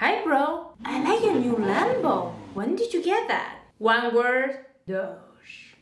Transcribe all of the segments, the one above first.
Hi bro, I like your new Lambo. When did you get that? One word, Doge.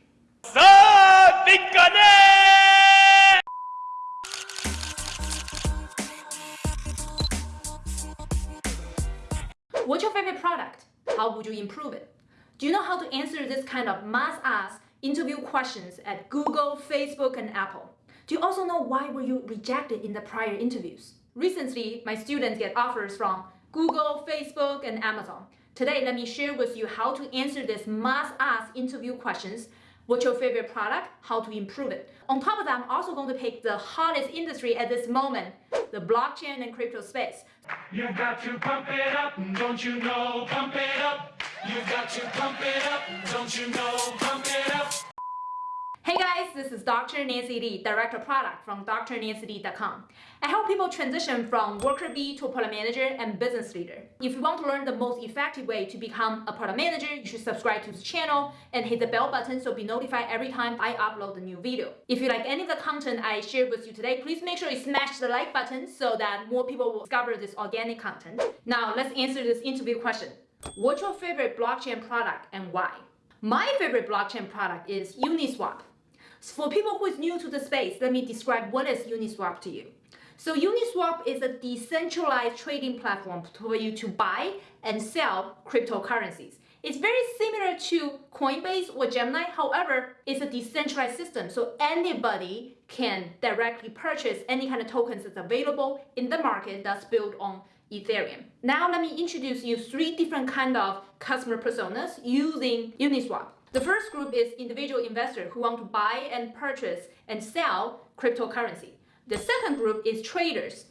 What's your favorite product? How would you improve it? Do you know how to answer this kind of must-ask interview questions at Google, Facebook, and Apple? Do you also know why were you rejected in the prior interviews? Recently, my students get offers from Google, Facebook, and Amazon. Today, let me share with you how to answer these must-ask interview questions. What's your favorite product? How to improve it? On top of that, I'm also going to pick the hottest industry at this moment, the blockchain and crypto space. You got to pump it up, don't you know? Pump it up. You got to pump it up, don't you know? Pump it up. Hey guys, this is Dr. Nancy Li, Director of Product from drnancyli.com. I help people transition from worker bee to a product manager and business leader. If you want to learn the most effective way to become a product manager, you should subscribe to this channel and hit the bell button so be notified every time I upload a new video. If you like any of the content I shared with you today, please make sure you smash the like button so that more people will discover this organic content. Now let's answer this interview question. What's your favorite blockchain product and why? My favorite blockchain product is Uniswap. For people who is new to the space, let me describe what is Uniswap to you. So Uniswap is a decentralized trading platform for you to buy and sell cryptocurrencies. It's very similar to Coinbase or Gemini. However, it's a decentralized system. So anybody can directly purchase any kind of tokens that's available in the market that's built on Ethereum. Now let me introduce you three different kind of customer personas using Uniswap. The first group is individual investors who want to buy and purchase and sell cryptocurrency. The second group is traders.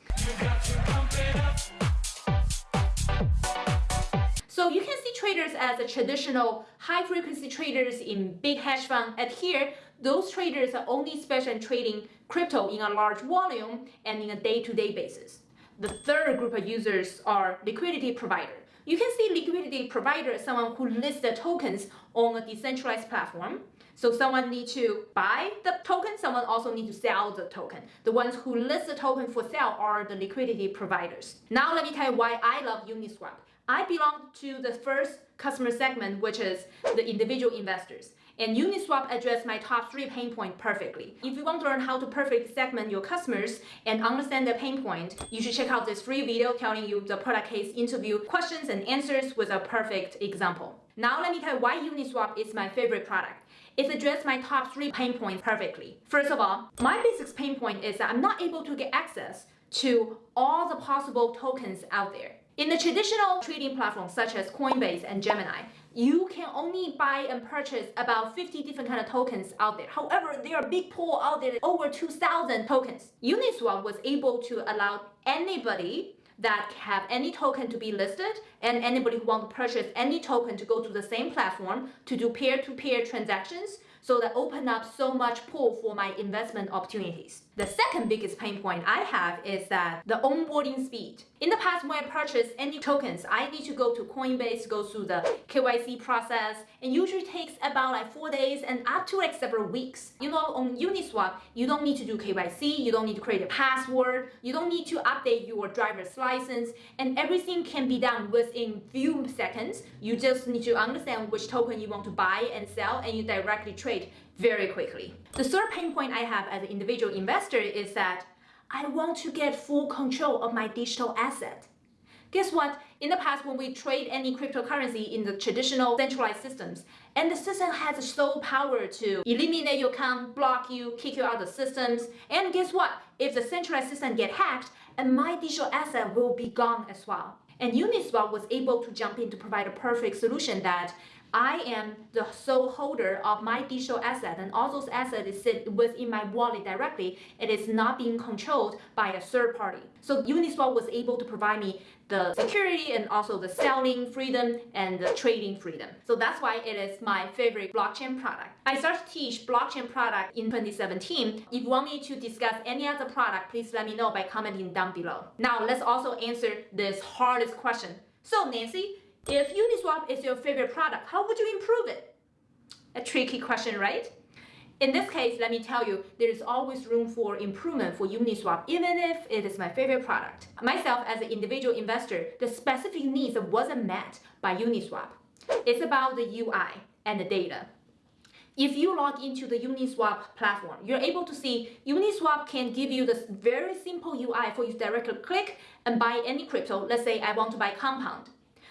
So you can see traders as a traditional high frequency traders in big hedge fund. At here, those traders are only special in trading crypto in a large volume and in a day-to-day -day basis. The third group of users are liquidity providers. You can see liquidity provider is someone who lists the tokens on a decentralized platform. So someone needs to buy the token, someone also needs to sell the token. The ones who list the token for sale are the liquidity providers. Now let me tell you why I love Uniswap. I belong to the first customer segment, which is the individual investors. And Uniswap addressed my top three pain point perfectly. If you want to learn how to perfectly segment your customers and understand their pain point, you should check out this free video telling you the product case interview questions and answers with a perfect example. Now let me tell you why Uniswap is my favorite product. It addressed my top three pain points perfectly. First of all, my basic pain point is that I'm not able to get access to all the possible tokens out there. In the traditional trading platforms such as Coinbase and Gemini, you can only buy and purchase about 50 different kind of tokens out there. However, there are big pool out there, over 2,000 tokens. Uniswap was able to allow anybody that have any token to be listed and anybody who want to purchase any token to go to the same platform to do peer-to-peer -peer transactions so that open up so much pool for my investment opportunities. The second biggest pain point I have is that the onboarding speed. In the past, when I purchase any tokens, I need to go to Coinbase, go through the KYC process, and usually takes about like four days and up to like several weeks. You know, on Uniswap, you don't need to do KYC, you don't need to create a password, you don't need to update your driver's license, and everything can be done within few seconds. You just need to understand which token you want to buy and sell, and you directly trade very quickly. The third pain point I have as an individual investor is that I want to get full control of my digital asset. Guess what? In the past, when we trade any cryptocurrency in the traditional centralized systems, and the system has the sole power to eliminate your account, block you, kick you out of the systems, and guess what? If the centralized system get hacked, and my digital asset will be gone as well. And Uniswap was able to jump in to provide a perfect solution that I am the sole holder of my digital asset and all those assets sit within my wallet directly. It is not being controlled by a third party. So Uniswap was able to provide me the security and also the selling freedom and the trading freedom. So that's why it is my favorite blockchain product. I started to teach blockchain product in 2017. If you want me to discuss any other product, please let me know by commenting down below. Now let's also answer this hardest question. So Nancy, if Uniswap is your favorite product, how would you improve it? A tricky question, right? In this case, let me tell you, there is always room for improvement for Uniswap, even if it is my favorite product. Myself, as an individual investor, the specific needs wasn't met by Uniswap. It's about the UI and the data. If you log into the Uniswap platform, you're able to see Uniswap can give you this very simple UI for you to directly click and buy any crypto. Let's say I want to buy Compound.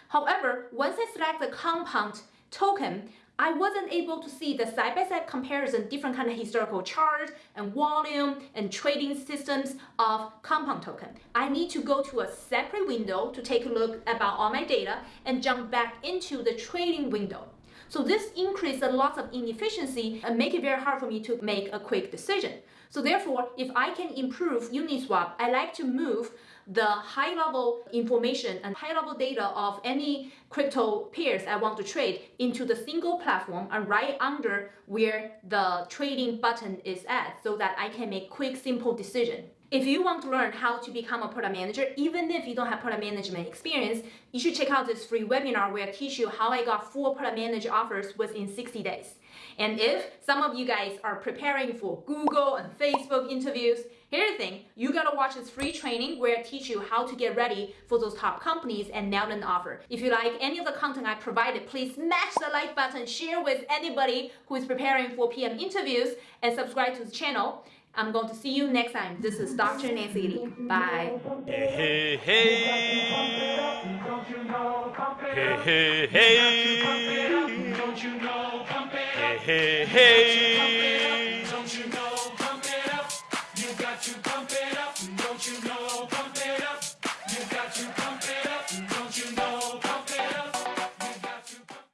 However, once I select the Compound token, I wasn't able to see the side-by-side comparison, different kind of historical chart and volume and trading systems of compound token. I need to go to a separate window to take a look about all my data and jump back into the trading window. So this increases a lot of inefficiency and make it very hard for me to make a quick decision. So therefore, if I can improve Uniswap, I like to move the high level information and high level data of any crypto pairs I want to trade into the single platform and right under where the trading button is at so that I can make quick, simple decision. If you want to learn how to become a product manager, even if you don't have product management experience, you should check out this free webinar where I teach you how I got four product manager offers within 60 days. And if some of you guys are preparing for Google and Facebook interviews, here's the thing, you gotta watch this free training where I teach you how to get ready for those top companies and nail an offer. If you like any of the content I provided, please smash the like button, share with anybody who is preparing for PM interviews, and subscribe to the channel. I'm going to see you next time. This is Dr. Nancy Li. Bye. Hey, hey, hey. Don't you know? Pump it Hey, hey, You got to pump it hey. up. Don't you know? Pump it up. Hey, hey, got to pump it hey.